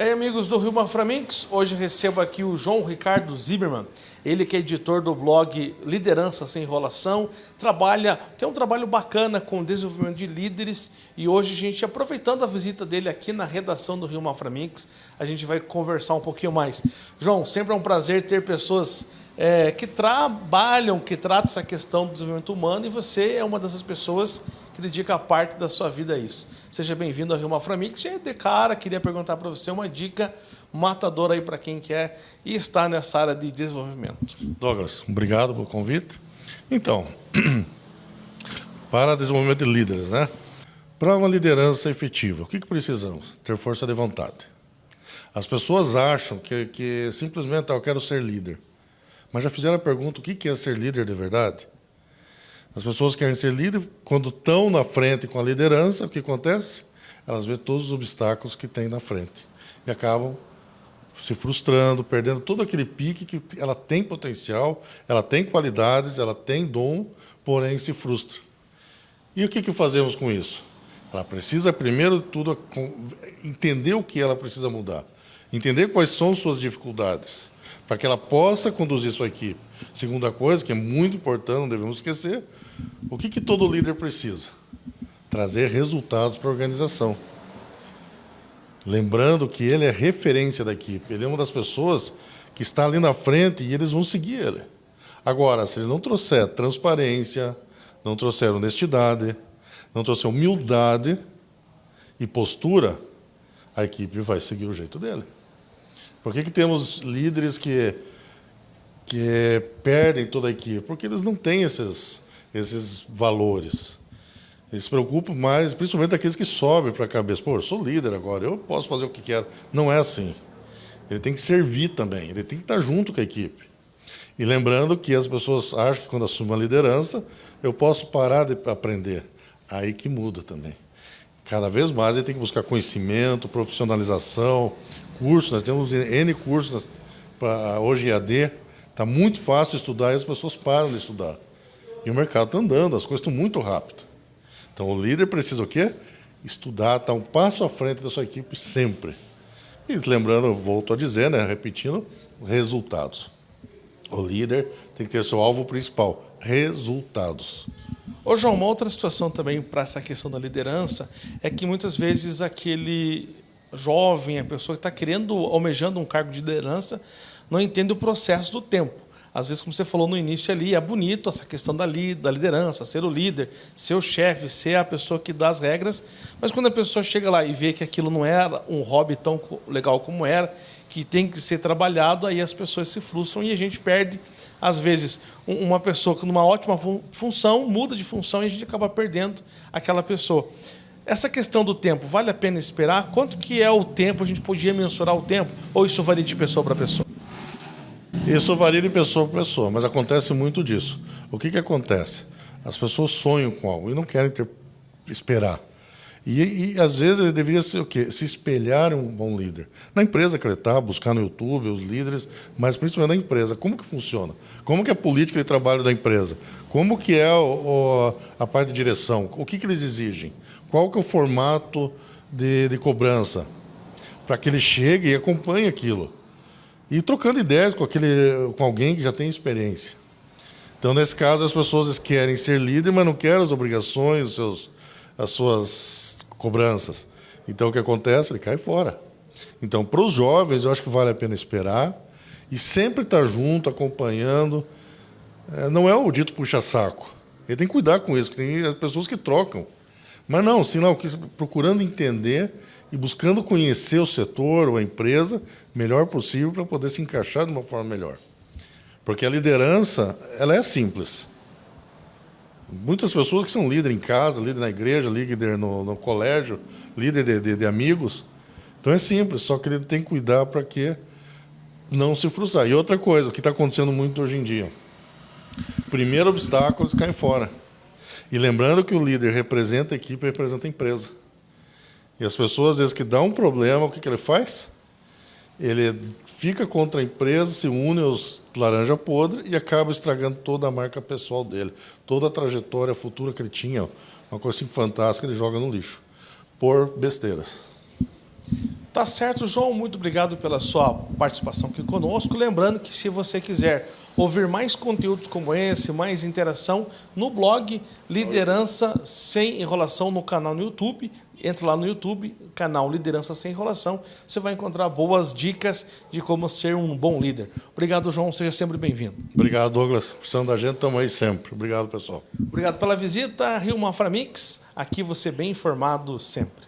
E aí, amigos do Rio Maframix, hoje recebo aqui o João Ricardo Zimmermann, ele que é editor do blog Liderança Sem Enrolação, trabalha, tem um trabalho bacana com desenvolvimento de líderes e hoje a gente, aproveitando a visita dele aqui na redação do Rio Maframix, a gente vai conversar um pouquinho mais. João, sempre é um prazer ter pessoas é, que trabalham, que tratam essa questão do desenvolvimento humano e você é uma dessas pessoas que dedica parte da sua vida a isso. Seja bem-vindo ao Rio Maframix. Já de cara, queria perguntar para você uma dica matadora aí para quem quer e está nessa área de desenvolvimento. Douglas, obrigado pelo convite. Então, para desenvolvimento de líderes, né? Para uma liderança efetiva, o que, que precisamos? Ter força de vontade. As pessoas acham que, que simplesmente ah, eu quero ser líder. Mas já fizeram a pergunta, o que é ser líder de verdade? As pessoas querem ser líder, quando estão na frente com a liderança, o que acontece? Elas vêem todos os obstáculos que tem na frente. E acabam se frustrando, perdendo todo aquele pique que ela tem potencial, ela tem qualidades, ela tem dom, porém se frustra. E o que, que fazemos com isso? Ela precisa, primeiro de tudo, entender o que ela precisa mudar. Entender quais são suas dificuldades para que ela possa conduzir sua equipe. Segunda coisa, que é muito importante, não devemos esquecer, o que, que todo líder precisa? Trazer resultados para a organização. Lembrando que ele é referência da equipe, ele é uma das pessoas que está ali na frente e eles vão seguir ele. Agora, se ele não trouxer transparência, não trouxer honestidade, não trouxer humildade e postura, a equipe vai seguir o jeito dele. Por que, que temos líderes que, que perdem toda a equipe? Porque eles não têm esses, esses valores. Eles se preocupam mais, principalmente aqueles que sobem para a cabeça. Pô, eu sou líder agora, eu posso fazer o que quero. Não é assim. Ele tem que servir também, ele tem que estar junto com a equipe. E lembrando que as pessoas acham que quando assumem a liderança, eu posso parar de aprender. Aí que muda também. Cada vez mais ele tem que buscar conhecimento, profissionalização, cursos, nós temos N cursos para hoje EAD, está muito fácil estudar e as pessoas param de estudar. E o mercado está andando, as coisas estão muito rápido. Então o líder precisa o quê? Estudar, estar tá um passo à frente da sua equipe sempre. E lembrando, volto a dizer, né, repetindo, resultados. O líder tem que ter seu alvo principal, resultados. Ô João, uma outra situação também para essa questão da liderança é que muitas vezes aquele jovem, a pessoa que está querendo, almejando um cargo de liderança, não entende o processo do tempo. Às vezes, como você falou no início ali, é bonito essa questão da, li, da liderança, ser o líder, ser o chefe, ser a pessoa que dá as regras, mas quando a pessoa chega lá e vê que aquilo não era um hobby tão legal como era, que tem que ser trabalhado, aí as pessoas se frustram e a gente perde, às vezes, uma pessoa que numa ótima função muda de função e a gente acaba perdendo aquela pessoa. Essa questão do tempo, vale a pena esperar? Quanto que é o tempo? A gente podia mensurar o tempo? Ou isso varia de pessoa para pessoa? Isso varia de pessoa para pessoa, mas acontece muito disso. O que, que acontece? As pessoas sonham com algo e não querem ter, esperar. E, e, às vezes ele deveria ser o quê? Se espelhar um bom líder. Na empresa que ele está, buscar no YouTube os líderes, mas principalmente na empresa. Como que funciona? Como que é a política de trabalho da empresa? Como que é o, o, a parte de direção? O que, que eles exigem? Qual que é o formato de, de cobrança? Para que ele chegue e acompanhe aquilo. E trocando ideias com, aquele, com alguém que já tem experiência. Então, nesse caso, as pessoas querem ser líder, mas não querem as obrigações, os seus, as suas cobranças. Então, o que acontece? Ele cai fora. Então, para os jovens, eu acho que vale a pena esperar e sempre estar junto, acompanhando. É, não é o dito puxa-saco. Ele tem que cuidar com isso, que tem pessoas que trocam. Mas não, senão procurando entender e buscando conhecer o setor ou a empresa melhor possível para poder se encaixar de uma forma melhor. Porque a liderança, ela é simples. Muitas pessoas que são líder em casa, líder na igreja, líder no, no colégio, líder de, de, de, amigos. Então é simples, só que ele tem que cuidar para que não se frustrar. E outra coisa, o que está acontecendo muito hoje em dia. Primeiro obstáculo, eles caem fora. E lembrando que o líder representa a equipe, representa a empresa. E as pessoas, às vezes, que dá um problema, o que, que ele faz? Ele fica contra a empresa, se une aos laranja podre e acaba estragando toda a marca pessoal dele, toda a trajetória futura que ele tinha, uma coisa assim fantástica, ele joga no lixo, por besteiras. Tá certo, João. Muito obrigado pela sua participação aqui conosco. Lembrando que se você quiser ouvir mais conteúdos como esse, mais interação, no blog Liderança Sem Enrolação no canal no YouTube. Entre lá no YouTube, canal Liderança Sem Enrolação. Você vai encontrar boas dicas de como ser um bom líder. Obrigado, João. Seja sempre bem-vindo. Obrigado, Douglas. Precisando da gente, estamos aí sempre. Obrigado, pessoal. Obrigado pela visita. Rio Mafra Mix. Aqui você bem informado sempre.